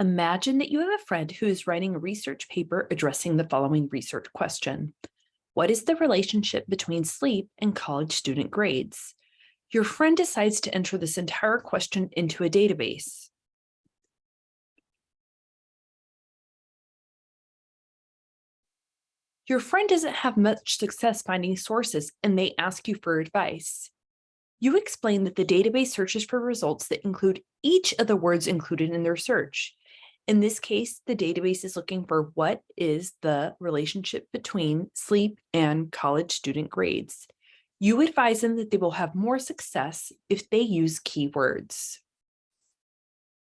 Imagine that you have a friend who is writing a research paper addressing the following research question. What is the relationship between sleep and college student grades? Your friend decides to enter this entire question into a database. Your friend doesn't have much success finding sources and they ask you for advice. You explain that the database searches for results that include each of the words included in their search. In this case, the database is looking for what is the relationship between sleep and college student grades. You advise them that they will have more success if they use keywords.